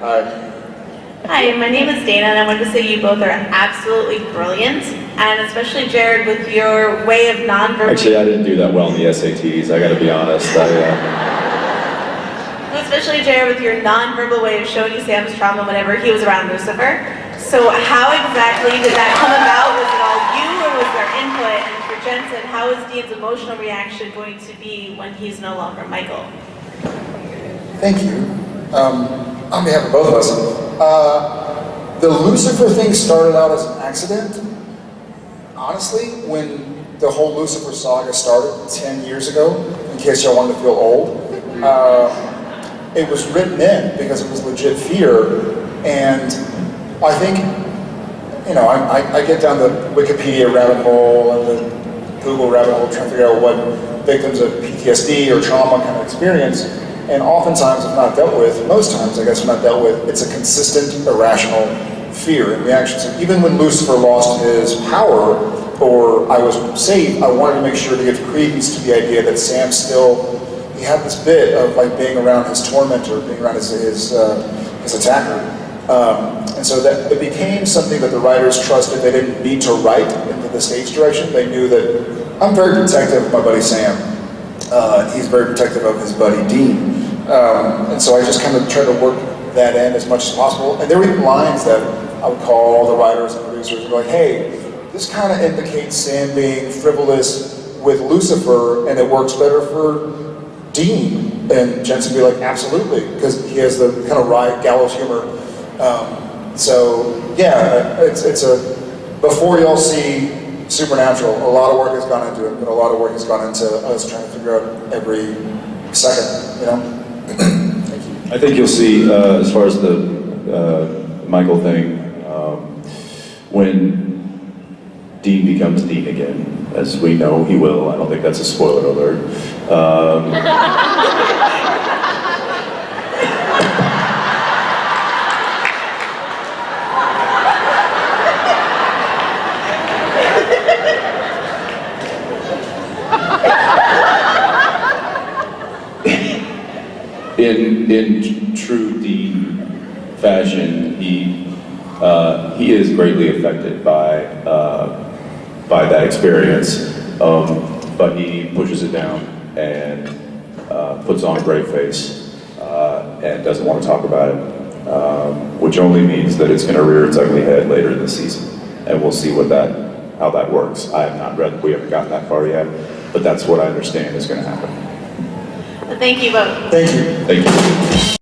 Hi. Hi, my name is Dana, and I wanted to say you both are absolutely brilliant, and especially Jared with your way of non-verbal. Actually, I didn't do that well in the SATs. I got to be honest. I, uh, Especially Jared with your non-verbal way of showing you Sam's trauma whenever he was around Lucifer. So how exactly did that come about? Was it all you, or was there input? And for Jensen, how is Dean's emotional reaction going to be when he's no longer Michael? Thank you. Um, on behalf of both of us, uh, the Lucifer thing started out as an accident. Honestly, when the whole Lucifer saga started 10 years ago, in case y'all wanted to feel old, uh, it was written in because it was legit fear. And I think, you know, I, I, I get down the Wikipedia rabbit hole and the Google rabbit hole trying to figure out what victims of PTSD or trauma kind of experience. And oftentimes, if not dealt with, most times, I guess, if not dealt with, it's a consistent, irrational fear and reaction. So even when Lucifer lost his power, or I was saved, I wanted to make sure to give credence to the idea that Sam still, he had this bit of like being around his tormentor, being around his, his, uh, his attacker. Um, and so that it became something that the writers trusted they didn't need to write into the stage direction. They knew that I'm very protective of my buddy Sam. Uh, he's very protective of his buddy Dean. Um, and so I just kind of tried to work that in as much as possible. And there were lines that I would call all the writers and producers and be like, hey, this kind of indicates Sam being frivolous with Lucifer and it works better for Dean. And Jensen would be like, absolutely, because he has the kind of wry gallows humor. Um, so yeah, it's, it's a, before y'all see Supernatural, a lot of work has gone into it, but a lot of work has gone into us trying to figure out every second, you know? I think you'll see, uh, as far as the uh, Michael thing, um, when Dean becomes Dean again, as we know he will. I don't think that's a spoiler alert. Um, in in true Dean fashion, he uh, he is greatly affected by uh, by that experience, um, but he pushes it down and uh, puts on a brave face uh, and doesn't want to talk about it, um, which only means that it's going to rear its ugly head later in the season, and we'll see what that how that works. I have not read, we haven't gotten that far yet, but that's what I understand is going to happen. Thank you both. Thank you. Thank you.